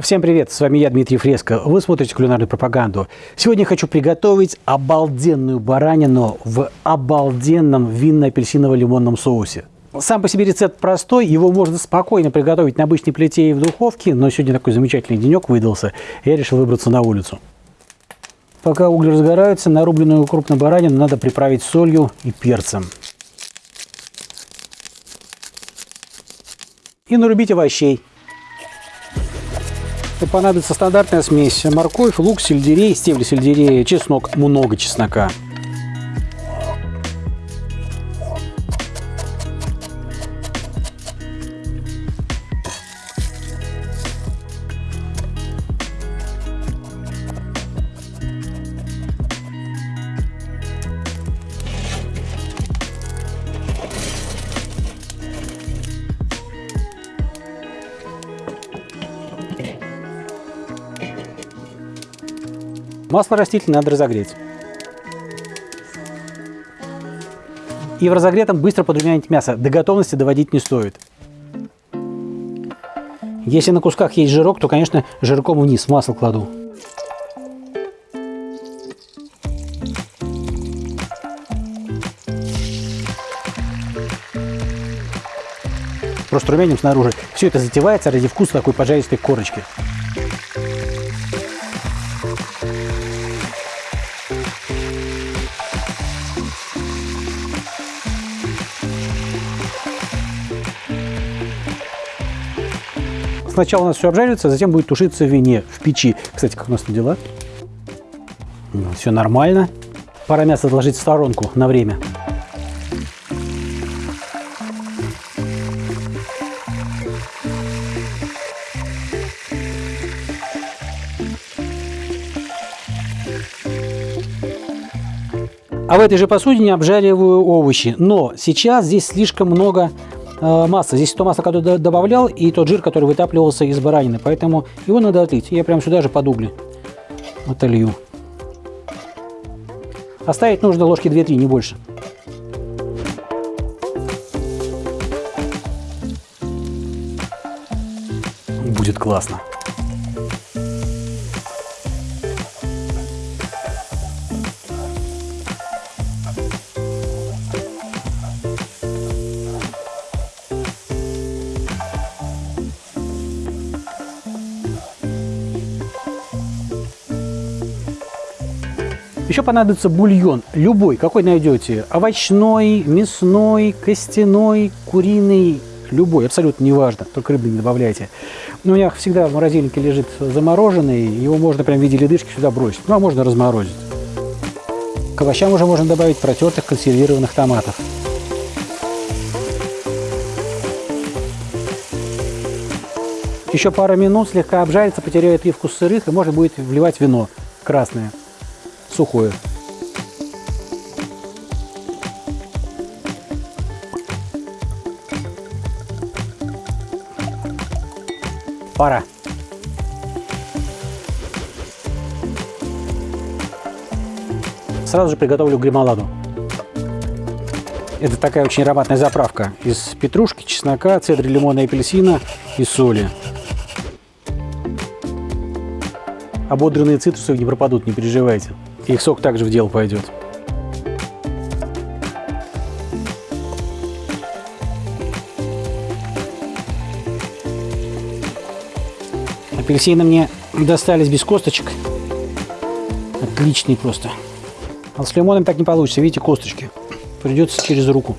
Всем привет, с вами я, Дмитрий Фреско. Вы смотрите кулинарную пропаганду. Сегодня хочу приготовить обалденную баранину в обалденном винно-апельсиново-лимонном соусе. Сам по себе рецепт простой, его можно спокойно приготовить на обычной плите и в духовке, но сегодня такой замечательный денек выдался, я решил выбраться на улицу. Пока угли разгораются, нарубленную крупную баранину надо приправить солью и перцем. И нарубить овощей. Это понадобится стандартная смесь. Морковь, лук, сельдерей, стебли сельдерея, чеснок, много чеснока. Масло растительное надо разогреть. И в разогретом быстро подрумянить мясо. До готовности доводить не стоит. Если на кусках есть жирок, то, конечно, жирком вниз масло кладу. Просто румяним снаружи. Все это затевается ради вкуса такой поджаристой корочки. Сначала у нас все обжарится, затем будет тушиться в вине в печи. Кстати, как у нас там дела? Все нормально. Пора мясо отложить в сторонку на время. А в этой же посудине обжариваю овощи. Но сейчас здесь слишком много масса. Здесь то масло, которое добавлял, и тот жир, который вытапливался из баранины. Поэтому его надо отлить. Я прям сюда же под угли отолью. Оставить нужно ложки 2-3, не больше. Будет классно. Еще понадобится бульон, любой, какой найдете. Овощной, мясной, костяной, куриный, любой, абсолютно неважно, только рыбы не добавляйте. Но у меня всегда в морозильнике лежит замороженный, его можно прям в виде ледышки сюда бросить, ну а можно разморозить. К овощам уже можно добавить протертых консервированных томатов. Еще пара минут слегка обжарится, потеряет привкус сырых, и можно будет вливать вино красное сухое. Пора. Сразу же приготовлю гремоладу. Это такая очень ароматная заправка из петрушки, чеснока, цедры лимона и апельсина и соли. Ободренные цитрусовые не пропадут, не переживайте. Их сок также в дело пойдет. Апельсины мне достались без косточек. Отличный просто. А с лимоном так не получится. Видите, косточки. Придется через руку.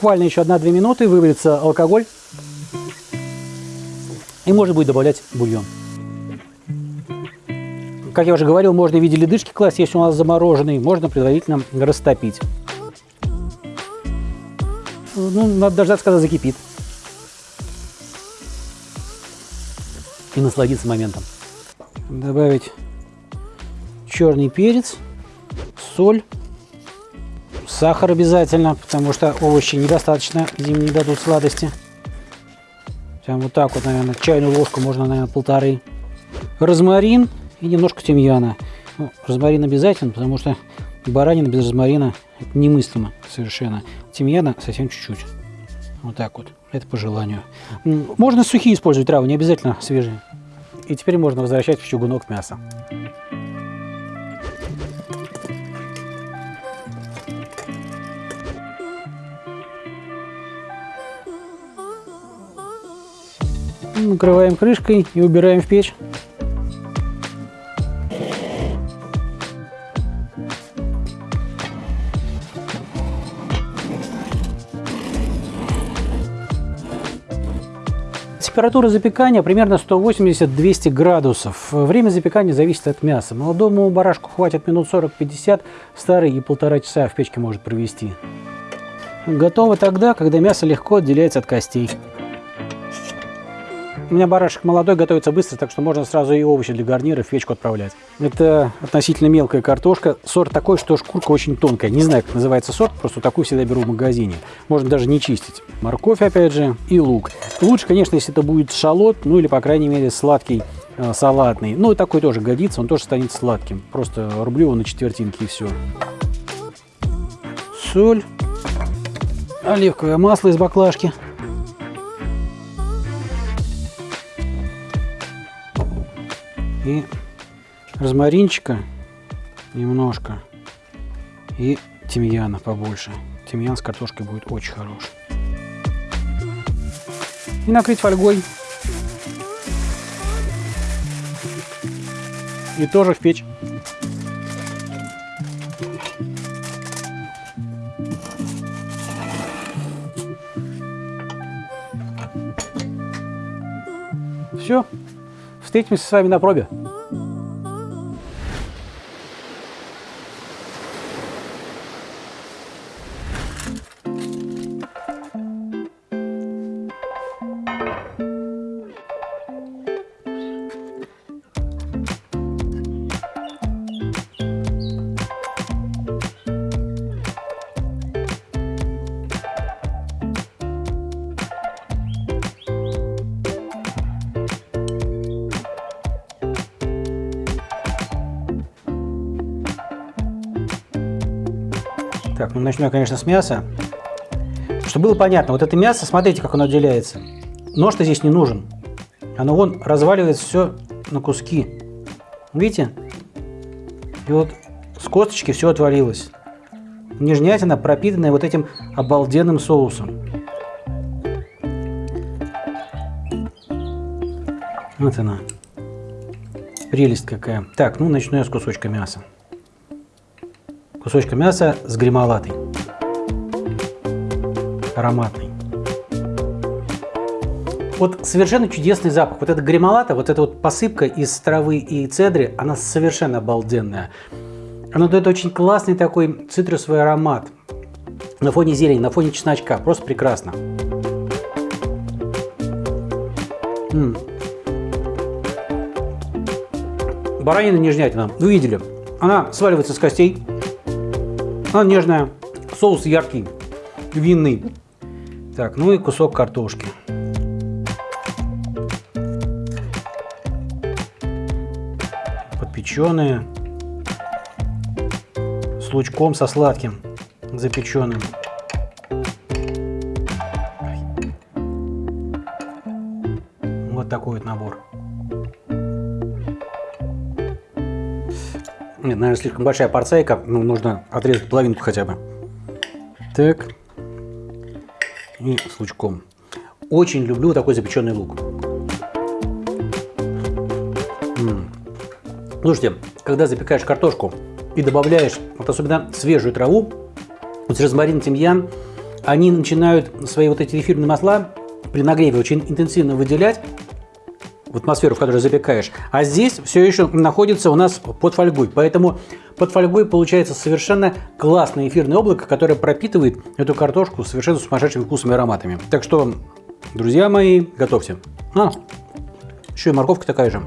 Буквально еще 1-2 минуты вывалится алкоголь. И можно будет добавлять бульон. Как я уже говорил, можно в виде ледышки класть, если у нас замороженный. Можно предварительно растопить. Ну, надо дождаться, когда закипит. И насладиться моментом. Добавить черный перец, соль Сахар обязательно, потому что овощи недостаточно, им не дадут сладости. Прям вот так вот, наверное, чайную ложку можно, наверное, полторы. Розмарин и немножко тимьяна. Ну, розмарин обязательно, потому что Баранина без розмарина это немыслимо совершенно. Тимьяна совсем чуть-чуть. Вот так вот. Это по желанию. Можно сухие использовать травы, не обязательно свежие. И теперь можно возвращать в чугунок мясо. Накрываем крышкой и убираем в печь. Температура запекания примерно 180-200 градусов. Время запекания зависит от мяса. Молодому барашку хватит минут 40-50, старый и полтора часа в печке может провести. Готово тогда, когда мясо легко отделяется от костей. У меня барашек молодой, готовится быстро, так что можно сразу и овощи для гарнира в печку отправлять. Это относительно мелкая картошка. Сорт такой, что шкурка очень тонкая. Не знаю, как называется сорт, просто такую всегда беру в магазине. Можно даже не чистить. Морковь, опять же, и лук. Лучше, конечно, если это будет шалот, ну или, по крайней мере, сладкий э, салатный. Ну, и такой тоже годится, он тоже станет сладким. Просто рублю его на четвертинки и все. Соль. Оливковое масло из баклажки. И розмаринчика немножко и тимьяна побольше. Тимьян с картошкой будет очень хорош. И накрыть фольгой. И тоже в печь. Все. Встретимся с вами на пробе. Так, ну я, конечно, с мяса. Чтобы было понятно, вот это мясо, смотрите, как оно отделяется. Нож-то здесь не нужен. Оно вон разваливается все на куски. Видите? И вот с косточки все отвалилось. Нежнятина, пропитанная вот этим обалденным соусом. Вот она. Прелесть какая. Так, ну начну я с кусочка мяса кусочка мяса с гремолатой. Ароматный. Вот совершенно чудесный запах. Вот эта гремолата, вот эта вот посыпка из травы и цедры, она совершенно обалденная. Она дает очень классный такой цитрусовый аромат. На фоне зелени, на фоне чесночка. Просто прекрасно. М -м. Баранина нежнятина. Вы видели? Она сваливается с костей. Она нежная, соус яркий, винный. Так, ну и кусок картошки. Подпеченные. С лучком, со сладким, запеченным. Вот такой вот набор. Нет, наверное, слишком большая порцейка. Ну, нужно отрезать половинку хотя бы. Так. И с лучком. Очень люблю такой запеченный лук. М -м. Слушайте, когда запекаешь картошку и добавляешь, вот особенно свежую траву, вот розмарин, тимьян, они начинают свои вот эти эфирные масла при нагреве очень интенсивно выделять, в атмосферу, в которой запекаешь. А здесь все еще находится у нас под фольгой. Поэтому под фольгой получается совершенно классное эфирное облако, которое пропитывает эту картошку совершенно сумасшедшими вкусами и ароматами. Так что, друзья мои, готовьте. А, еще и морковка такая же.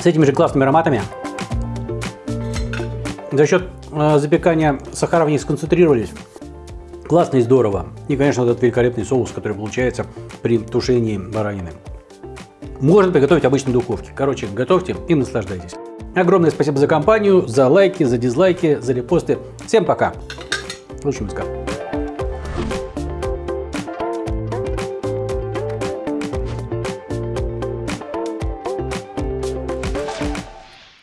С этими же классными ароматами. За счет э, запекания сахара в них сконцентрировались. Классно и здорово. И, конечно, этот великолепный соус, который получается при тушении баранины. Можно приготовить в обычной духовке. Короче, готовьте и наслаждайтесь. Огромное спасибо за компанию, за лайки, за дизлайки, за репосты. Всем пока. Лучше выска.